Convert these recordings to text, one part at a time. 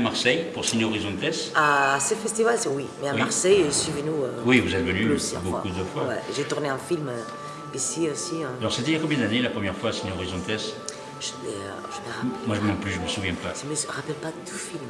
à Marseille pour signer Horizontes. À ce festival, oui. Mais à Oui. Marseille, venue. euh, Oui, vous êtes venu beaucoup de fois. Ouais, J'ai tourné un film euh, ici aussi. hein. Alors c'était il y a combien d'années la première fois à signer Horizontes? Je, euh, je me rappelle, Moi non plus, je me souviens pas. je me rappelle pas du film.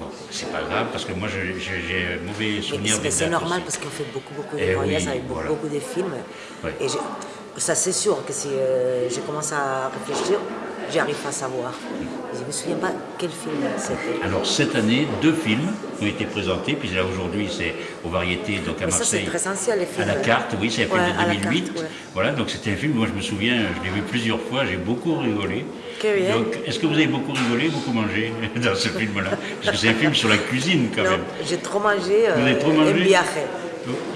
Bon, c'est pas grave parce que moi j'ai mauvais souvenir des c'est normal aussi. parce qu'on fait beaucoup, beaucoup de Eh voyages oui, avec beaucoup, voilà. beaucoup de films. Ouais. Et ça, c'est sûr que si euh, je commence à réfléchir, j'arrive à savoir. Je me souviens pas quel film c'était. Alors cette année, deux films ont été présentés, puis là aujourd'hui c'est aux variétés donc à Mais ça, c'est Marseille. très les films. À la carte, oui, c'est un film Ouais, de la 2008. carte, ouais. Voilà, donc c'était un film, moi je me souviens, je l'ai vu plusieurs fois, j'ai beaucoup rigolé. Que bien. Donc est-ce que vous avez beaucoup rigolé, beaucoup mangé dans ce film-là? Parce que c'est un film sur la cuisine quand Non, même. j'ai trop mangé. Vous avez trop mangé.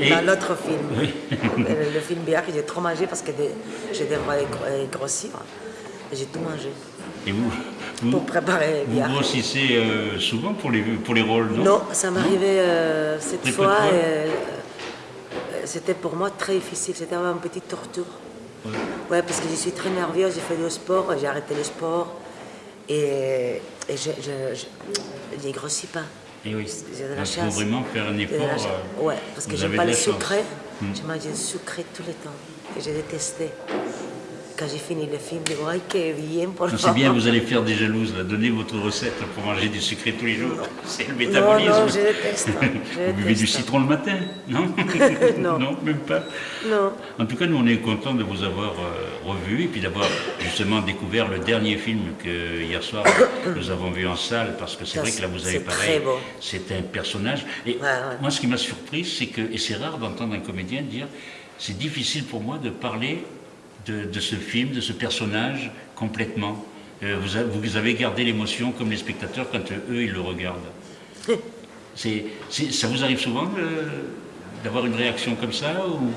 Et- Dans l'autre film. Oui. le, le film Viaje, j'ai trop mangé parce que de- je devrais gro- euh, grossir. J'ai tout mangé Et vous, vous, pour préparer vous grossissez euh, souvent pour les, pour les rôles, non? Non, ça m'arrivait euh, cette Très fois. euh, C'était pour moi très difficile. C'était une petite torture. Ouais. Ouais, parce que je suis très nerveuse, j'ai fait du sport, j'ai arrêté le sport. Et, et je je- je- j'ai grossi pas. Et oui. J'ai de la Donc, chance. Il faut vraiment faire un la effort. euh, Ouais, parce que j'aime pas le la sucré. Hmm. Je mange sucré tout le temps. Et j'ai détesté. Quand j'ai fini le film, je dis, ay, que bien, pour Non, C'est bien, vous allez faire des jalouses, là. donnez votre recette pour manger du sucré tous les jours. C'est le métabolisme. non, je déteste. Je Vous buvez du citron le matin, non Non. même pas. Non. En tout cas, nous, on est contents de vous avoir euh, revu et puis d'avoir justement découvert le dernier film que hier soir nous avons vu en salle parce que c'est vrai que là, vous avez pareil. C'est un personnage. Et Ouais, ouais. moi, ce qui m'a surpris, c'est que, et c'est rare d'entendre un comédien dire c'est difficile pour moi de parler de, de ce film, de ce personnage complètement. Euh, vous, a- vous avez gardé l'émotion comme les spectateurs quand euh, eux, ils le regardent. C'est, c'est- ça vous arrive souvent d'avoir une réaction comme ça ou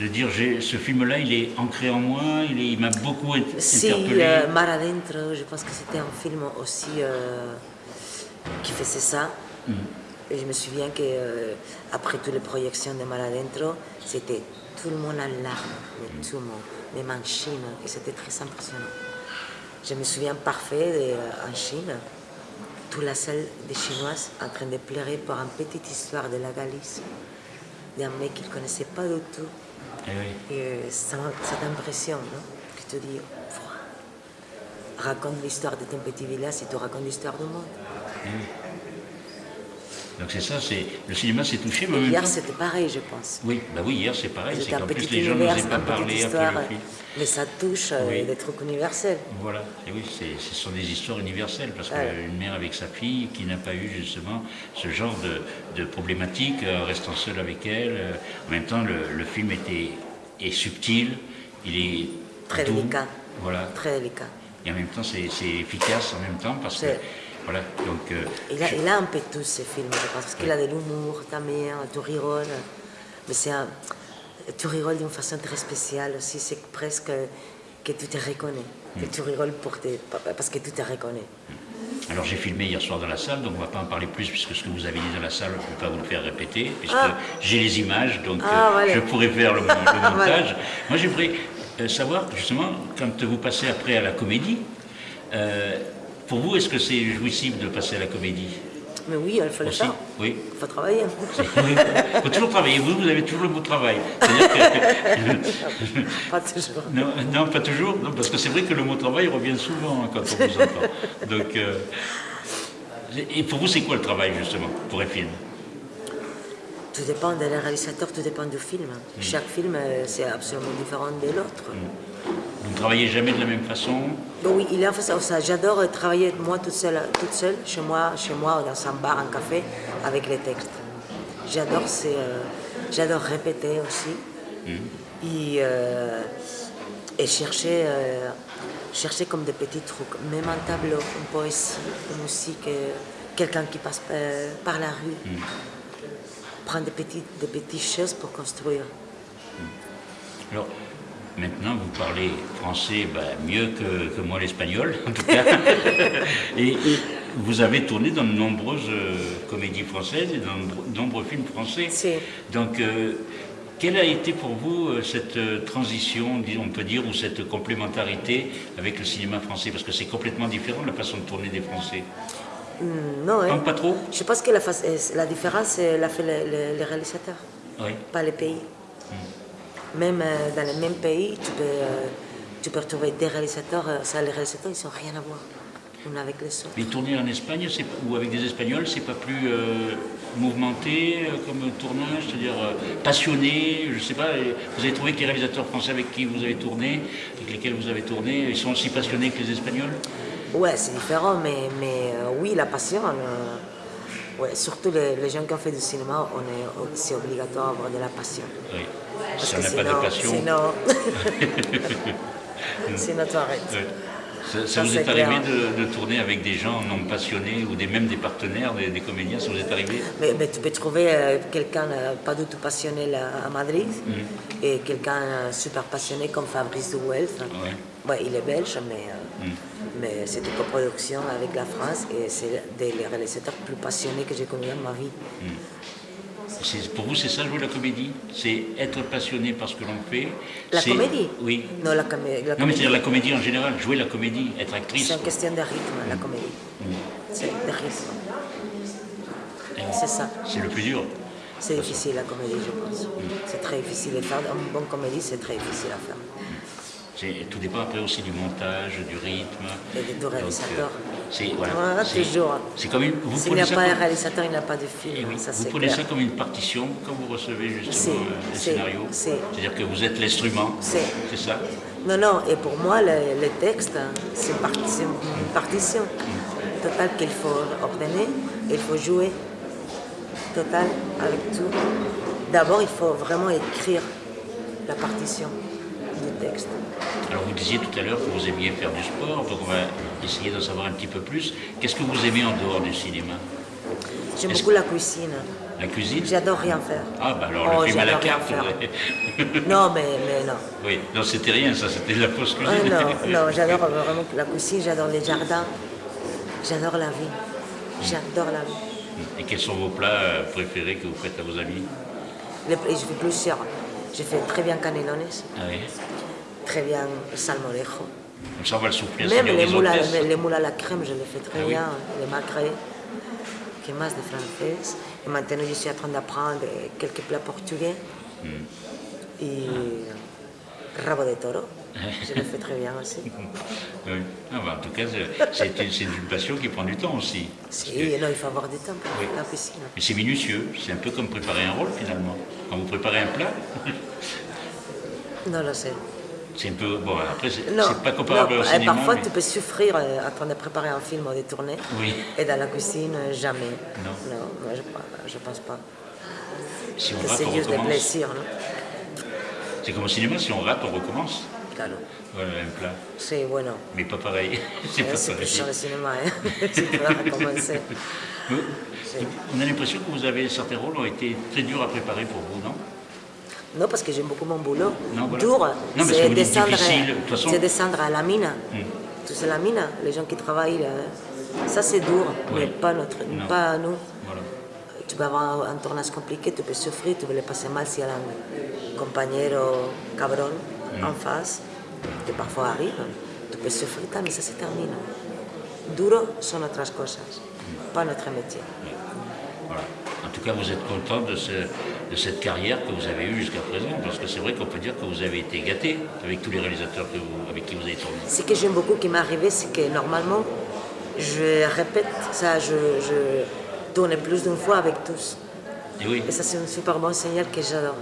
de dire ce film-là, il est ancré en moi, il, m'a beaucoup int- Si, interpellé. euh, Mar Adentro, je pense que c'était un film aussi euh, qui faisait ça. Et je me souviens que euh, après toutes les projections de Mar Adentro, c'était tout le monde en larmes, mais tout le monde, même en Chine, et c'était très impressionnant. Je me souviens parfait de, euh, en Chine, toute la salle des Chinoises en train de pleurer pour une petite histoire de la Galice, d'un mec qu'ils ne connaissaient pas du tout. Eh oui. Et euh, ça, ça t'impressionne, non Tu te dis, raconte l'histoire de ton petit village et tu racontes l'histoire du monde. Donc c'est ça, c'est, le cinéma s'est touché, mais en hier, c'était pareil, je pense. Oui, bah oui, hier c'est pareil, c'est qu'en plus les gens n'osaient pas parler histoire, après le film. mais ça touche euh, Oui. des trucs universels. Voilà, et oui, ce sont des histoires universelles, parce Ouais. qu'une mère avec sa fille qui n'a pas eu justement ce genre de, de problématique, euh, restant seule avec elle. euh, en même temps, le, le film était, est subtil, il est Très doux, délicat. Voilà, Très délicat. et en même temps, c'est efficace en même temps, parce que, voilà, donc... euh, Il a, je- il a un peu tout ce film, je pense, parce qu'il a de l'humour, ta mère, tu rigoles. Mais c'est un. Tu rigoles d'une façon très spéciale aussi, c'est presque que tu te reconnais. Mm. Que tu rigoles pour te, parce que tu te reconnais. Alors j'ai filmé hier soir dans la salle, donc on ne va pas en parler plus puisque ce que vous avez dit dans la salle, je ne peux pas vous le faire répéter, puisque Ah. j'ai les images, donc Ah, euh, voilà. je pourrais faire le, mon- le montage. Voilà. Moi j'aimerais euh, savoir justement, quand vous passez après à la comédie, euh, pour vous est-ce que c'est jouissif de passer à la comédie Mais oui, il faut le faire. Oui. Il faut travailler. Oui, Il faut toujours travailler, vous, vous avez toujours le mot travail. Que- Pas toujours. non, non, pas toujours, non, parce que c'est vrai que le mot travail revient souvent hein, quand on vous entend. Donc, euh, et pour vous, c'est quoi le travail justement pour un film? Tout dépend des réalisateurs, tout dépend du film. Mm. Chaque film, euh, c'est absolument différent de l'autre. Vous ne travaillez jamais de la même façon oui, il a ça, ça. J'adore euh, travailler moi toute seule, toute seule, chez moi, chez moi, dans un bar, un café, avec les textes. J'adore, c'est, euh, j'adore répéter aussi. Et, euh, et chercher, euh, chercher comme des petits trucs, même un tableau, une poésie, une musique, euh, quelqu'un qui passe euh, par la rue. Prendre des petites, des petites choses pour construire. Alors, maintenant, vous parlez français ben, mieux que, que moi l'espagnol, en tout cas. et, et vous avez tourné dans de nombreuses euh, comédies françaises et dans de nombreux films français. Si. Donc, euh, Quelle a été pour vous euh, cette transition, on peut dire, ou cette complémentarité avec le cinéma français? Parce que c'est complètement différent la façon de tourner des Français. Mm, non, hein. pas trop Je pense que la, la différence, l'a fait les, réalisateurs, pas les pays. Mm. Même dans le même pays, tu peux, tu peux retrouver des réalisateurs, ça, les réalisateurs, ils n'ont rien à voir avec les autres. Mais tourner en Espagne ou avec des Espagnols, c'est pas plus mouvementé euh, comme tournage, c'est-à-dire euh, passionné, je sais pas, vous avez trouvé que les réalisateurs français avec qui vous avez tourné, avec lesquels vous avez tourné, ils sont aussi passionnés que les Espagnols? Ouais, c'est différent, mais, mais euh, oui, la passion, ouais, surtout les, gens qui ont fait du cinéma, c'est obligatoire d'avoir de la passion. Oui, si on n'a pas de passion... Sinon, sinon tu arrêtes. Ça, vous est, arrivé de, tourner avec des gens non passionnés ou des, même des partenaires, des, comédiens, ça vous est arrivé? Mais, Tu peux trouver euh, quelqu'un euh, pas du tout passionné à Madrid mm. et quelqu'un euh, super passionné comme Fabrice Duwel. il est belge, mais, mm. mais c'est une coproduction avec la France et c'est des réalisateurs plus passionnés que j'ai connus dans ma vie. Mm. Pour vous, c'est ça jouer la comédie? C'est être passionné par ce que l'on fait? La comédie? Oui. Non, la, comédie. Non, mais c'est-à-dire la comédie en général, jouer la comédie, être actrice. C'est une question de rythme, la comédie. Mm. C'est de rythme. C'est ça. C'est le plus dur? C'est difficile la comédie, je pense. C'est très difficile à faire. Une bonne comédie, c'est très difficile à faire. Tout dépend après aussi du montage, du rythme. Et des réalisateurs. C'est voilà, toujours. C'est comme une. S'il n'y a pas un réalisateur, il n'y a pas de film. Eh vous prenez ça comme une partition quand vous recevez justement un scénario. C'est-à-dire que vous êtes l'instrument. C'est ça. Non, non. Et pour moi, le, texte, c'est une partition totale qu'il faut ordonner. Il faut jouer total avec tout. D'abord, il faut vraiment écrire la partition texte. Alors vous disiez tout à l'heure que vous aimiez faire du sport, donc on va essayer d'en savoir un petit peu plus. Qu'est-ce que vous aimez en dehors du cinéma? J'aime beaucoup la cuisine. La cuisine? J'adore rien faire. Ah bah alors le film à la carte. non mais, mais non. Oui, non c'était rien ça, c'était de la fausse cuisine. Ah, non, non j'adore vraiment la cuisine, j'adore les jardins, j'adore la vie. J'adore la vie. Et quels sont vos plats préférés que vous faites à vos amis? Je fais plusieurs. Je fais très bien canelones. Ah oui très bien salmorejo. Ça, va le souffler Même les moules, à, les moules à la crème, je les fais très ah bien, les macrés, qui est de français. Et maintenant, je suis en train d'apprendre quelques plats portugais. Mm. Et rabo de toro, je le fais très bien aussi. oui. Ah, bah, en tout cas, c'est une, une, passion qui prend du temps aussi. Si, non, il faut avoir du temps pour la piscine. Mais c'est minutieux, c'est un peu comme préparer un rôle finalement. Quand vous préparez un plat. non, là, c'est. C'est un peu. Bon, après, c'est pas comparable au eh, cinéma. Parfois, tu peux souffrir euh, en train de préparer un film ou de tourner. Oui. Et dans la cuisine, euh, jamais. Non. Non, moi, je, ne pense pas. Si on rate, on juste des plaisirs, C'est comme au cinéma, si on rate, on recommence. Claro. Voilà, un plat. C'est bueno. Mais pas pareil. c'est pas pareil. C'est sur le cinéma, hein. c'est. On a l'impression que vous avez certains rôles ont été très durs à préparer pour vous, non? Non, parce que j'aime beaucoup mon boulot. Non, voilà. Dur, c'est descendre, façon... descendre à la mine. Hmm. Tout c'est la mine, les gens qui travaillent. Euh, ça, c'est dur, mais pas, notre, pas nous. Voilà. Tu peux avoir un tournage compliqué, tu peux souffrir, tu peux le passer mal s'il y a un compagnero cabron. En face, qui parfois arrive. Tu peux souffrir, mais ça se termine. Duro sont autres choses, pas notre métier. Voilà. En tout cas, vous êtes content de, de cette carrière que vous avez eue jusqu'à présent, parce que c'est vrai qu'on peut dire que vous avez été gâté avec tous les réalisateurs avec qui vous avez tourné. Ce que j'aime beaucoup qui m'est arrivé, c'est que normalement, je répète ça, je, tourne plus d'une fois avec tous. Et, oui. et ça, c'est un super bon signal que j'adore.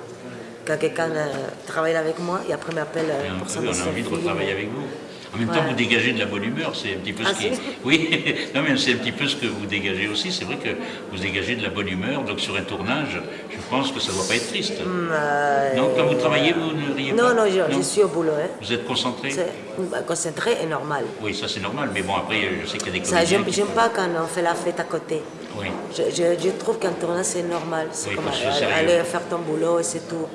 Quand quelqu'un euh, travaille avec moi et après m'appelle euh, pour ça. On a envie de retravailler avec vous. En même temps, vous dégagez de la bonne humeur, c'est un petit peu ce ah, qui. Oui, non, mais c'est un petit peu ce que vous dégagez aussi. C'est vrai que vous dégagez de la bonne humeur, donc sur un tournage, je pense que ça ne doit pas être triste. Mm, euh, non, quand vous travaillez, vous ne riez non, pas Non, je, je suis au boulot. Hein. Vous êtes concentré bah, Concentré et normal. Oui, ça c'est normal, mais bon, après, je sais qu'il y a des ça, J'aime pas quand on fait la fête à côté. Oui. Je, je, trouve qu'un tournage, c'est normal. C'est comme aller faire ton boulot et c'est tout.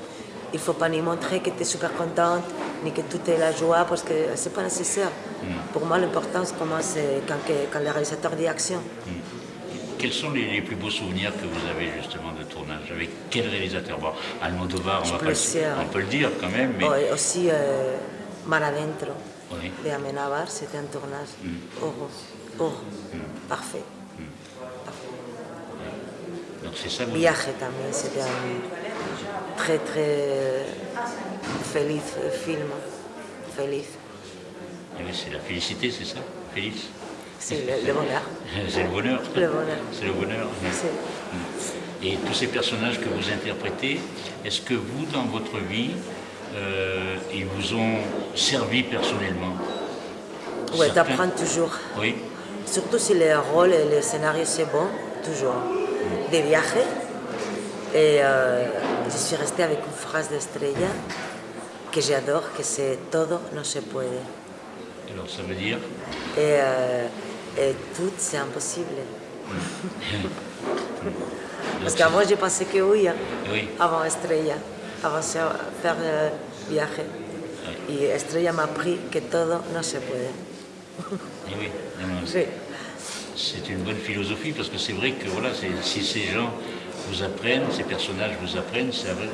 Il ne faut pas ni montrer que tu es super contente, ni que tout est la joie, parce que ce n'est pas nécessaire. Mm. Pour moi, l'importance commence quand, quand le réalisateur dit action. Mm. quels sont les, les plus beaux souvenirs que vous avez justement de tournage? Avec quel réalisateur? Bon, Almodovar, on, va pas le, on peut le dire quand même, mais Oh, aussi euh, Mar Adentro Oui. de Amenábar, c'était un tournage. Oh, oh, oh, parfait. donc c'est ça. Vous, Viaje también, c'était un très très feliz film. Feliz. Eh oui, c'est la félicité, c'est ça Félix C'est le, le bonheur. C'est le bonheur. Le bonheur. C'est le bonheur. C'est- Et tous ces personnages que vous interprétez, est-ce que vous, dans votre vie, euh, ils vous ont servi personnellement? Ouais, Certains- t'apprends toujours. Oui, Surtout si le rôle et le scénario c'est bon, toujours. Des viajes. Et euh, je suis restée avec une phrase d'Estrella que j'adore, que c'est Todo no se puede. alors ça veut dire Et, euh, et tout, c'est impossible. Parce qu'avant, j'ai pensé que oui, hein, Oui. avant Estrella, avant de faire euh, viaje. Et Estrella m'a appris que todo no se puede. Eh oui, non, non, Sí. c'est une bonne philosophie parce que c'est vrai que voilà, si ces gens vous apprennent, ces personnages vous apprennent, ça vous,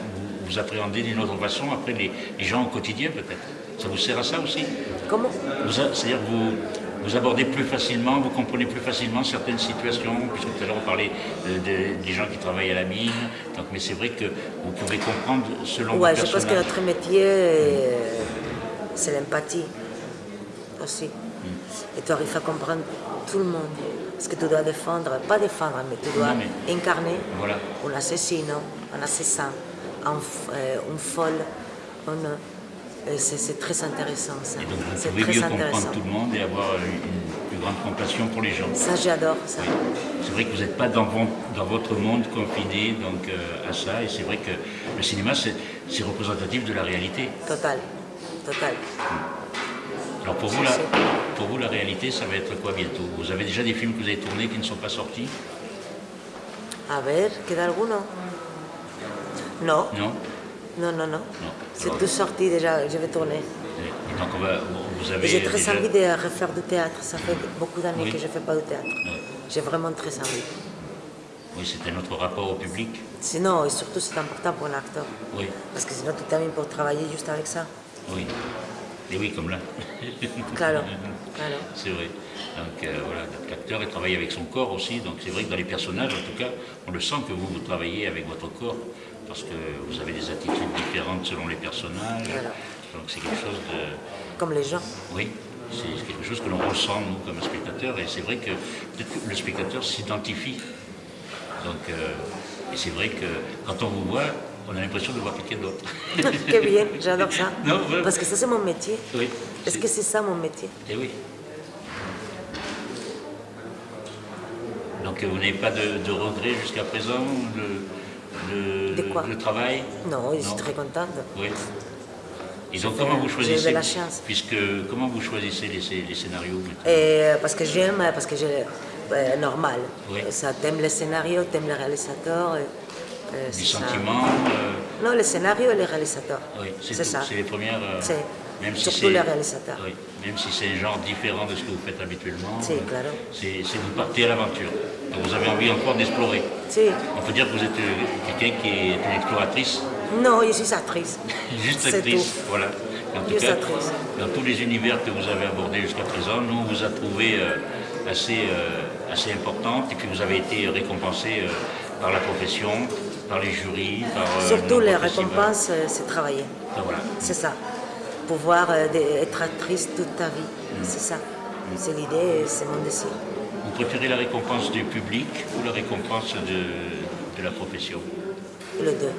vous appréhendez d'une autre façon après les, les gens au quotidien peut-être. Ça vous sert à ça aussi Comment C'est-à-dire que vous, vous abordez plus facilement, vous comprenez plus facilement certaines situations, puisque tout à l'heure on parlait de- de- des gens qui travaillent à la mine, donc, mais c'est vrai que vous pouvez comprendre selon Ouais, vos je pense que notre métier, euh, c'est l'empathie aussi. Et tu arrives à comprendre tout le monde. Parce que tu dois défendre, pas défendre, mais tu dois Non, mais- incarner Voilà. un assassino, un assassin, un, euh, une folle. un- et c'est très intéressant ça. Et donc vous pouvez très mieux comprendre tout le monde et avoir une, plus grande compassion pour les gens. Ça, j'adore ça. Oui. C'est vrai que vous n'êtes pas dans, votre monde confiné donc, euh, à ça, et c'est vrai que le cinéma, c'est représentatif de la réalité. Total. Total. Alors pour vous, si. Pour vous, la réalité, ça va être quoi bientôt? Vous avez déjà des films que vous avez tournés qui ne sont pas sortis? A ver, ¿queda alguno? No, Non non, non, non. Non. C'est tout sorti déjà, je vais tourner. et donc on va, vous avez j'ai très déjà- envie de refaire du théâtre. Ça fait beaucoup d'années Oui. que je ne fais pas de théâtre. J'ai vraiment très envie. Oui, c'est un autre rapport au public. Sinon, et surtout, c'est important pour un acteur. Oui, Parce que sinon, tu termines pour travailler juste avec ça. oui. Et oui, comme là. C'est vrai. Donc euh, voilà, l'acteur il travaille avec son corps aussi. Donc c'est vrai que dans les personnages, en tout cas, on le sent que vous, vous travaillez avec votre corps parce que vous avez des attitudes différentes selon les personnages. Voilà. Donc c'est quelque chose de. Comme les gens. Oui, c'est quelque chose que l'on ressent, nous, comme spectateurs. Et c'est vrai que peut-être le spectateur s'identifie. Donc, euh, et c'est vrai que quand on vous voit, on a l'impression de voir quelqu'un d'autre. Qué bien, j'adore ça. Non, voilà. Parce que ça, c'est mon métier. oui. Est-ce que c'est ça mon métier? Eh oui. Donc vous n'avez pas de, de regrets jusqu'à présent le, le, De quoi? le travail? Non, je suis très contente. Oui. Et donc comment vous choisissez? la chance. Puisque comment vous choisissez les, les scénarios Et euh, parce que j'aime, parce que j'ai. euh, normal. Oui. Ça, t'aimes le scénario, t'aimes le réalisateur. et, euh, Du ça. sentiment euh, Non, le scénario et le réalisateur. Oui, c'est ça. C'est les premières. euh, C'est- même si surtout c'est les réalisateurs. Oui, même si c'est un genre différent de ce que vous faites habituellement. Si, euh. C'est c'est vous partez à l'aventure. Donc vous avez envie encore d'explorer. Si. On peut dire que vous êtes euh, quelqu'un qui est une exploratrice, Non, je suis actrice. juste actrice. tout. Voilà. En tout Juste cas, actrice. dans tous les univers que vous avez abordés jusqu'à présent, nous on vous a trouvé euh, assez, euh, assez importante et puis vous avez été récompensé euh, par la profession, par les jurys, par euh, Surtout les récompenses, euh, c'est travailler. Ah, Voilà. C'est ça. Pouvoir euh, être actrice toute ta vie. Mm. C'est ça. C'est l'idée, c'est mon désir. Vous préférez la récompense du public ou la récompense de, de la profession? Les deux.